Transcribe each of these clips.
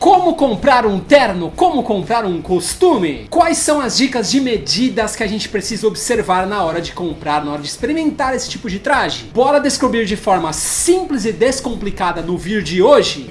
Como comprar um terno? Como comprar um costume? Quais são as dicas de medidas que a gente precisa observar na hora de comprar, na hora de experimentar esse tipo de traje? Bora descobrir de forma simples e descomplicada no vídeo de hoje?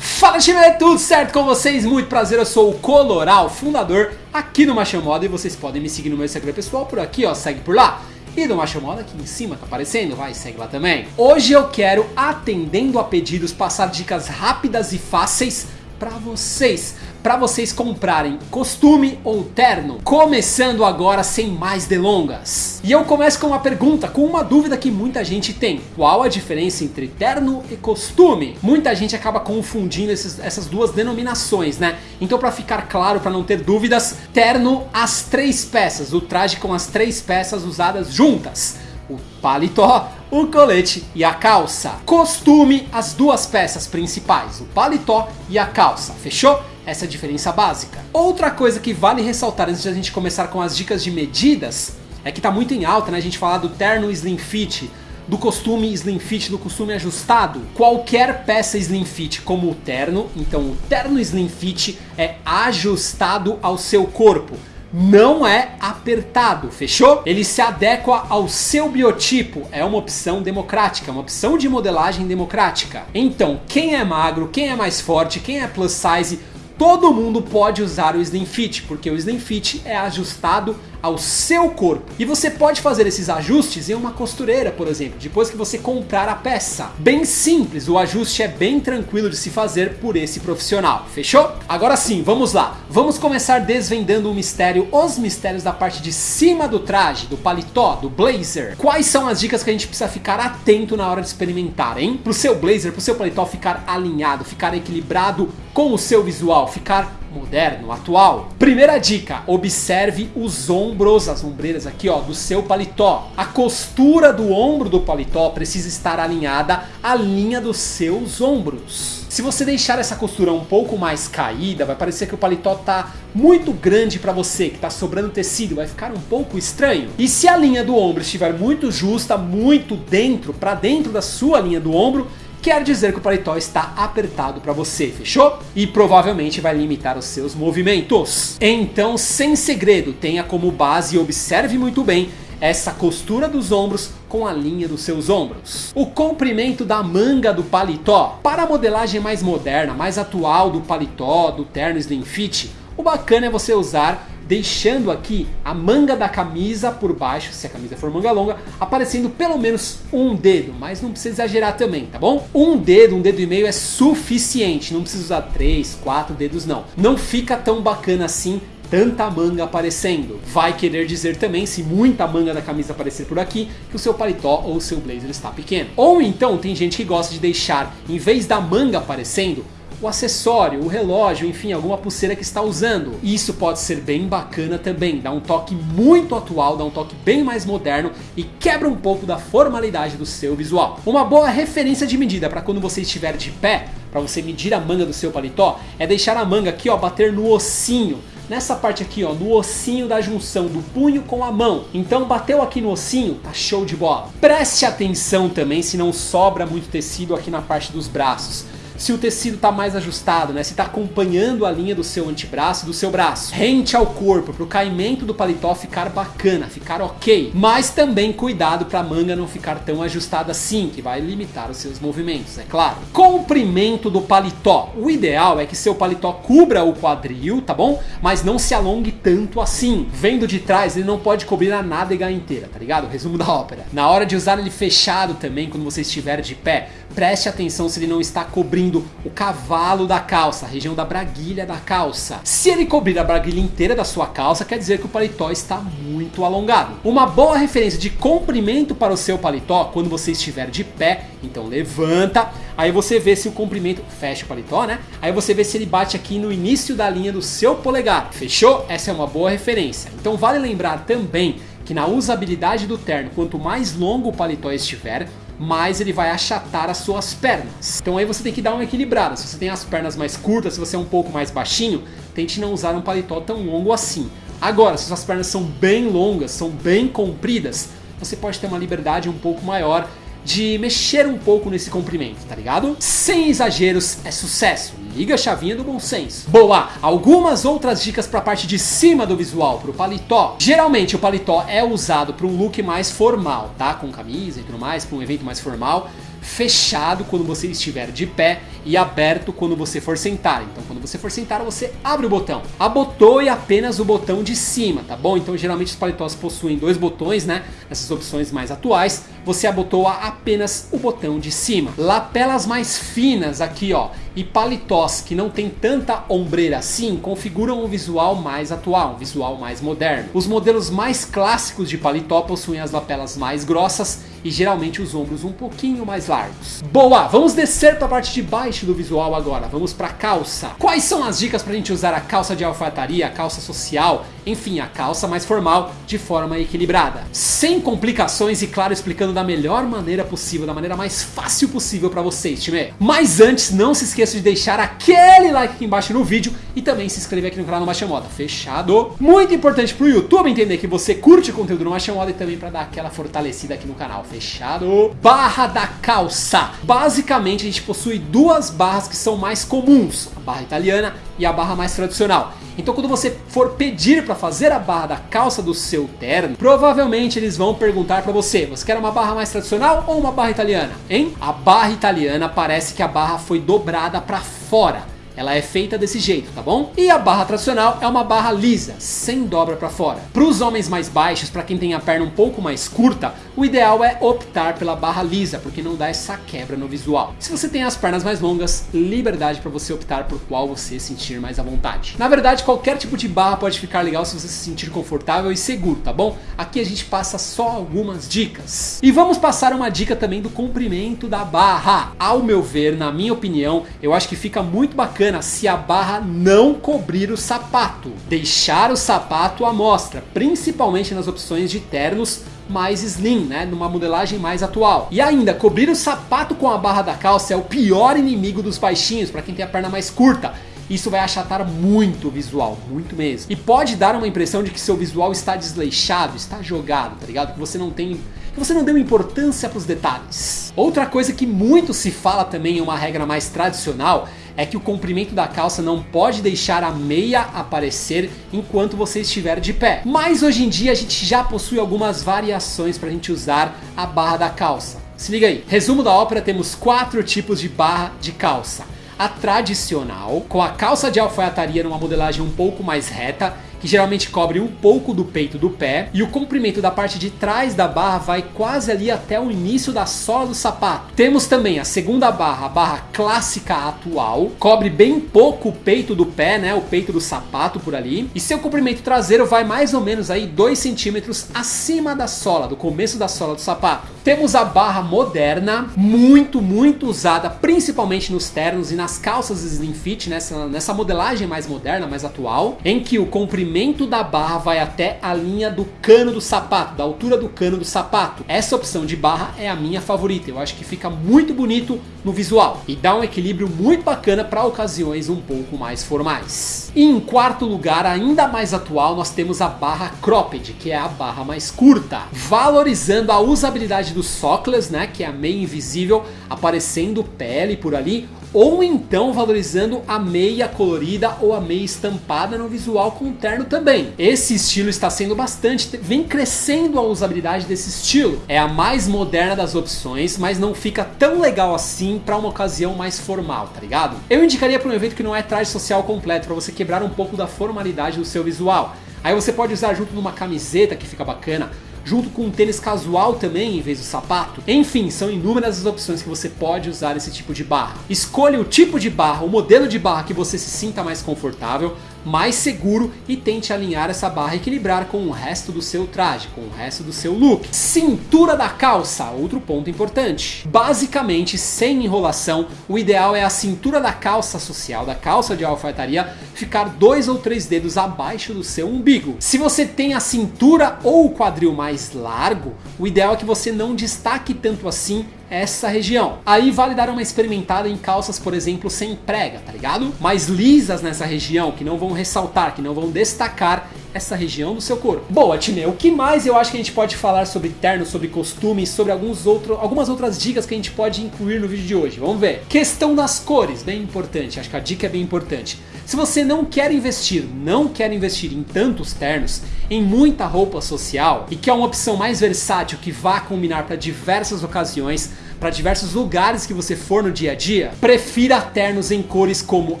Fala time, é tudo certo com vocês? Muito prazer, eu sou o Coloral, fundador aqui no Macho Moda e vocês podem me seguir no meu Instagram pessoal por aqui, ó, segue por lá. E do Macho Moda aqui em cima tá aparecendo, vai, segue lá também. Hoje eu quero, atendendo a pedidos, passar dicas rápidas e fáceis para vocês para vocês comprarem costume ou terno. Começando agora sem mais delongas. E eu começo com uma pergunta, com uma dúvida que muita gente tem. Qual a diferença entre terno e costume? Muita gente acaba confundindo esses, essas duas denominações, né? Então para ficar claro, para não ter dúvidas, terno as três peças, o traje com as três peças usadas juntas. O paletó, o colete e a calça. Costume as duas peças principais, o paletó e a calça, fechou? Essa é diferença básica. Outra coisa que vale ressaltar antes de a gente começar com as dicas de medidas, é que tá muito em alta né, a gente falar do terno slim fit, do costume slim fit, do costume ajustado. Qualquer peça slim fit como o terno, então o terno slim fit é ajustado ao seu corpo não é apertado, fechou? Ele se adequa ao seu biotipo, é uma opção democrática, uma opção de modelagem democrática. Então, quem é magro, quem é mais forte, quem é plus size, todo mundo pode usar o Slim Fit, porque o Slim Fit é ajustado ao seu corpo. E você pode fazer esses ajustes em uma costureira, por exemplo, depois que você comprar a peça. Bem simples, o ajuste é bem tranquilo de se fazer por esse profissional, fechou? Agora sim, vamos lá. Vamos começar desvendando o mistério, os mistérios da parte de cima do traje, do paletó, do blazer. Quais são as dicas que a gente precisa ficar atento na hora de experimentar, hein? Pro seu blazer, pro seu paletó ficar alinhado, ficar equilibrado com o seu visual, ficar moderno, atual. Primeira dica, observe os ombros, as ombreiras aqui ó, do seu paletó. A costura do ombro do paletó precisa estar alinhada à linha dos seus ombros. Se você deixar essa costura um pouco mais caída, vai parecer que o paletó tá muito grande para você, que tá sobrando tecido, vai ficar um pouco estranho. E se a linha do ombro estiver muito justa, muito dentro, para dentro da sua linha do ombro, quer dizer que o paletó está apertado para você, fechou? E provavelmente vai limitar os seus movimentos. Então, sem segredo, tenha como base e observe muito bem essa costura dos ombros com a linha dos seus ombros. O comprimento da manga do paletó. Para a modelagem mais moderna, mais atual do paletó, do terno slim fit, o bacana é você usar deixando aqui a manga da camisa por baixo, se a camisa for manga longa, aparecendo pelo menos um dedo, mas não precisa exagerar também, tá bom? Um dedo, um dedo e meio é suficiente, não precisa usar três, quatro dedos não. Não fica tão bacana assim tanta manga aparecendo. Vai querer dizer também, se muita manga da camisa aparecer por aqui, que o seu paletó ou o seu blazer está pequeno. Ou então tem gente que gosta de deixar, em vez da manga aparecendo, o acessório, o relógio, enfim, alguma pulseira que está usando. Isso pode ser bem bacana também, dá um toque muito atual, dá um toque bem mais moderno e quebra um pouco da formalidade do seu visual. Uma boa referência de medida para quando você estiver de pé, para você medir a manga do seu paletó, é deixar a manga aqui ó, bater no ossinho nessa parte aqui, ó, no ossinho da junção do punho com a mão. Então bateu aqui no ossinho, tá show de bola. Preste atenção também se não sobra muito tecido aqui na parte dos braços se o tecido está mais ajustado, né? se está acompanhando a linha do seu antebraço do seu braço. Rente ao corpo, para o caimento do paletó ficar bacana, ficar ok. Mas também cuidado para a manga não ficar tão ajustada assim, que vai limitar os seus movimentos, é claro. Comprimento do paletó. O ideal é que seu paletó cubra o quadril, tá bom? Mas não se alongue tanto assim. Vendo de trás, ele não pode cobrir a nádega inteira, tá ligado? Resumo da ópera. Na hora de usar ele fechado também, quando você estiver de pé, preste atenção se ele não está cobrindo o cavalo da calça, a região da braguilha da calça. Se ele cobrir a braguilha inteira da sua calça, quer dizer que o paletó está muito alongado. Uma boa referência de comprimento para o seu paletó, quando você estiver de pé, então levanta, aí você vê se o comprimento, fecha o paletó né, aí você vê se ele bate aqui no início da linha do seu polegar, fechou? Essa é uma boa referência. Então vale lembrar também que na usabilidade do terno, quanto mais longo o paletó estiver, mais ele vai achatar as suas pernas. Então aí você tem que dar uma equilibrada. Se você tem as pernas mais curtas, se você é um pouco mais baixinho, tente não usar um paletó tão longo assim. Agora, se suas pernas são bem longas, são bem compridas, você pode ter uma liberdade um pouco maior de mexer um pouco nesse comprimento, tá ligado? Sem exageros, é sucesso. Liga a chavinha do bom senso. Boa! Algumas outras dicas pra parte de cima do visual, pro paletó. Geralmente o paletó é usado para um look mais formal, tá? Com camisa e tudo mais, para um evento mais formal fechado quando você estiver de pé e aberto quando você for sentar. Então quando você for sentar, você abre o botão. Abotoe apenas o botão de cima, tá bom? Então geralmente os paletós possuem dois botões, né? Essas opções mais atuais. Você abotoa apenas o botão de cima. Lapelas mais finas aqui, ó. E paletós que não tem tanta ombreira assim, configuram um visual mais atual, um visual mais moderno. Os modelos mais clássicos de paletó possuem as lapelas mais grossas e geralmente os ombros um pouquinho mais largos. Boa, vamos descer para a parte de baixo do visual agora, vamos para a calça. Quais são as dicas para a gente usar a calça de alfaiataria, a calça social, enfim, a calça mais formal de forma equilibrada? Sem complicações e claro, explicando da melhor maneira possível, da maneira mais fácil possível para vocês, time. Mas antes, não se esqueça de deixar aquele like aqui embaixo no vídeo e também se inscrever aqui no canal do Marcha Moda, fechado? Muito importante para o YouTube entender que você curte o conteúdo do Marcha Moda e também para dar aquela fortalecida aqui no canal, fechado? Barra da calça. Basicamente a gente possui duas barras que são mais comuns, a barra italiana e a barra mais tradicional. Então quando você for pedir para fazer a barra da calça do seu terno, provavelmente eles vão perguntar para você, você quer uma barra mais tradicional ou uma barra italiana? Hein? A barra italiana parece que a barra foi dobrada para fora. Ela é feita desse jeito, tá bom? E a barra tradicional é uma barra lisa, sem dobra para fora. Para os homens mais baixos, para quem tem a perna um pouco mais curta, o ideal é optar pela barra lisa, porque não dá essa quebra no visual. Se você tem as pernas mais longas, liberdade para você optar por qual você sentir mais à vontade. Na verdade, qualquer tipo de barra pode ficar legal se você se sentir confortável e seguro, tá bom? Aqui a gente passa só algumas dicas. E vamos passar uma dica também do comprimento da barra. Ao meu ver, na minha opinião, eu acho que fica muito bacana se a barra não cobrir o sapato. Deixar o sapato à mostra, principalmente nas opções de ternos mais slim, né, numa modelagem mais atual. E ainda, cobrir o sapato com a barra da calça é o pior inimigo dos baixinhos, para quem tem a perna mais curta. Isso vai achatar muito o visual, muito mesmo. E pode dar uma impressão de que seu visual está desleixado, está jogado, tá ligado? Que você não tem que você não deu importância para os detalhes. Outra coisa que muito se fala também em uma regra mais tradicional é que o comprimento da calça não pode deixar a meia aparecer enquanto você estiver de pé. Mas hoje em dia a gente já possui algumas variações para a gente usar a barra da calça. Se liga aí. Resumo da ópera, temos quatro tipos de barra de calça. A tradicional, com a calça de alfaiataria numa modelagem um pouco mais reta que geralmente cobre um pouco do peito do pé, e o comprimento da parte de trás da barra vai quase ali até o início da sola do sapato. Temos também a segunda barra, a barra clássica atual, cobre bem pouco o peito do pé, né, o peito do sapato por ali, e seu comprimento traseiro vai mais ou menos aí 2 centímetros acima da sola, do começo da sola do sapato. Temos a barra moderna, muito, muito usada, principalmente nos ternos e nas calças slim fit, nessa, nessa modelagem mais moderna, mais atual, em que o comprimento da barra vai até a linha do cano do sapato, da altura do cano do sapato. Essa opção de barra é a minha favorita, eu acho que fica muito bonito no visual e dá um equilíbrio muito bacana para ocasiões um pouco mais formais. E em quarto lugar, ainda mais atual, nós temos a barra cropped, que é a barra mais curta, valorizando a usabilidade dos sockless, né, que é a meia invisível, aparecendo pele por ali, ou então valorizando a meia colorida ou a meia estampada no visual com terno também. Esse estilo está sendo bastante, vem crescendo a usabilidade desse estilo. É a mais moderna das opções, mas não fica tão legal assim para uma ocasião mais formal, tá ligado? Eu indicaria para um evento que não é traje social completo, para você quebrar um pouco da formalidade do seu visual. Aí você pode usar junto numa camiseta que fica bacana, junto com um tênis casual também em vez do sapato. Enfim, são inúmeras as opções que você pode usar esse tipo de barra. Escolha o tipo de barra, o modelo de barra que você se sinta mais confortável, mais seguro e tente alinhar essa barra e equilibrar com o resto do seu traje, com o resto do seu look. Cintura da calça, outro ponto importante. Basicamente, sem enrolação, o ideal é a cintura da calça social, da calça de alfaiataria, ficar dois ou três dedos abaixo do seu umbigo. Se você tem a cintura ou o quadril mais largo, o ideal é que você não destaque tanto assim essa região. Aí vale dar uma experimentada em calças, por exemplo, sem prega, tá ligado? Mais lisas nessa região, que não vão ressaltar, que não vão destacar essa região do seu corpo. Boa, time, o que mais eu acho que a gente pode falar sobre terno, sobre costumes, sobre alguns outro, algumas outras dicas que a gente pode incluir no vídeo de hoje? Vamos ver. Questão das cores, bem importante, acho que a dica é bem importante. Se você não quer investir, não quer investir em tantos ternos, em muita roupa social e que é uma opção mais versátil que vá combinar para diversas ocasiões, para diversos lugares que você for no dia a dia, prefira ternos em cores como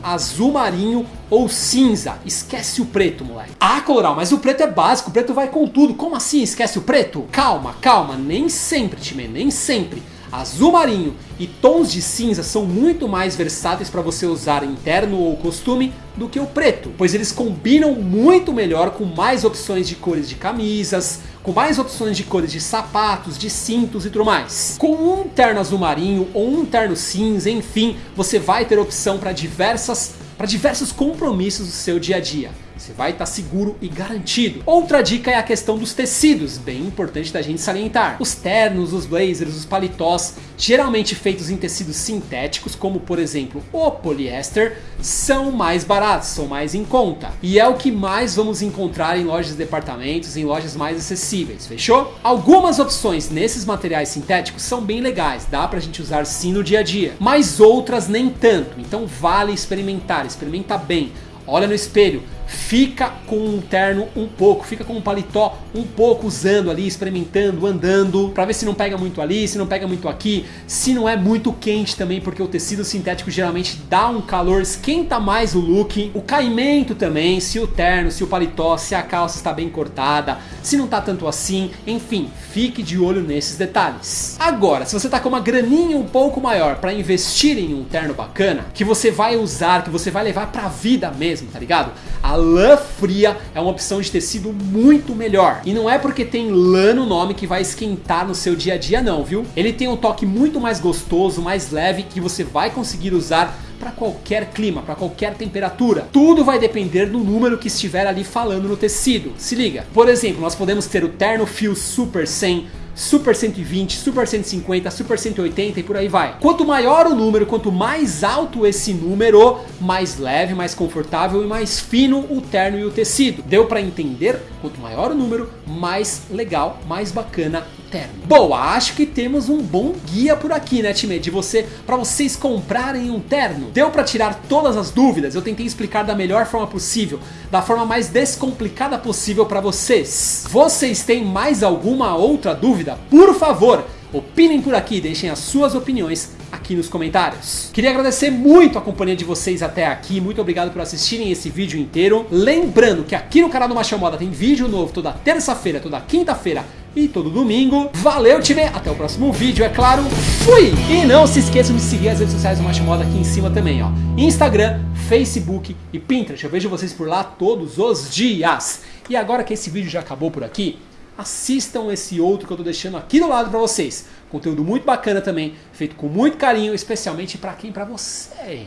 azul marinho ou cinza. Esquece o preto, moleque. Ah, Coloral, mas o preto é básico, o preto vai com tudo. Como assim esquece o preto? Calma, calma, nem sempre, time, nem sempre. Azul marinho e tons de cinza são muito mais versáteis para você usar em terno ou costume do que o preto, pois eles combinam muito melhor com mais opções de cores de camisas, com mais opções de cores de sapatos, de cintos e tudo mais. Com um terno azul marinho ou um terno cinza, enfim, você vai ter opção para diversas para diversos compromissos do seu dia a dia. Você vai estar tá seguro e garantido. Outra dica é a questão dos tecidos, bem importante da gente salientar. Os ternos, os blazers, os paletós, geralmente feitos em tecidos sintéticos, como por exemplo o poliéster, são mais baratos, são mais em conta. E é o que mais vamos encontrar em lojas de departamentos, em lojas mais acessíveis, fechou? Algumas opções nesses materiais sintéticos são bem legais, dá pra gente usar sim no dia a dia, mas outras nem tanto, então vale experimentar, experimenta bem, olha no espelho, fica com um terno um pouco, fica com um paletó um pouco usando ali, experimentando, andando, para ver se não pega muito ali, se não pega muito aqui, se não é muito quente também, porque o tecido sintético geralmente dá um calor, esquenta mais o look, o caimento também, se o terno, se o paletó, se a calça está bem cortada, se não tá tanto assim, enfim, fique de olho nesses detalhes. Agora, se você tá com uma graninha um pouco maior para investir em um terno bacana, que você vai usar, que você vai levar pra vida mesmo, tá ligado? A lã fria é uma opção de tecido muito melhor. E não é porque tem lã no nome que vai esquentar no seu dia a dia não, viu? Ele tem um toque muito mais gostoso, mais leve, que você vai conseguir usar para qualquer clima, para qualquer temperatura. Tudo vai depender do número que estiver ali falando no tecido. Se liga. Por exemplo, nós podemos ter o Terno Fio Super 100 Super 120, Super 150, Super 180 e por aí vai. Quanto maior o número, quanto mais alto esse número, mais leve, mais confortável e mais fino o terno e o tecido. Deu para entender? Quanto maior o número, mais legal, mais bacana terno. Boa, acho que temos um bom guia por aqui, né, time? De você, para vocês comprarem um terno. Deu para tirar todas as dúvidas? Eu tentei explicar da melhor forma possível, da forma mais descomplicada possível para vocês. Vocês têm mais alguma outra dúvida? Por favor, opinem por aqui, deixem as suas opiniões aqui nos comentários. Queria agradecer muito a companhia de vocês até aqui, muito obrigado por assistirem esse vídeo inteiro. Lembrando que aqui no canal do Machão Moda tem vídeo novo toda terça-feira, toda quinta-feira e todo domingo. Valeu, time! Até o próximo vídeo, é claro. Fui! E não se esqueçam de seguir as redes sociais do Macho Moda aqui em cima também, ó. Instagram, Facebook e Pinterest. Eu vejo vocês por lá todos os dias. E agora que esse vídeo já acabou por aqui, assistam esse outro que eu tô deixando aqui do lado para vocês. Conteúdo muito bacana também, feito com muito carinho, especialmente para quem? Para você.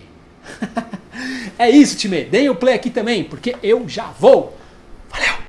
é isso, time. Deem o play aqui também, porque eu já vou.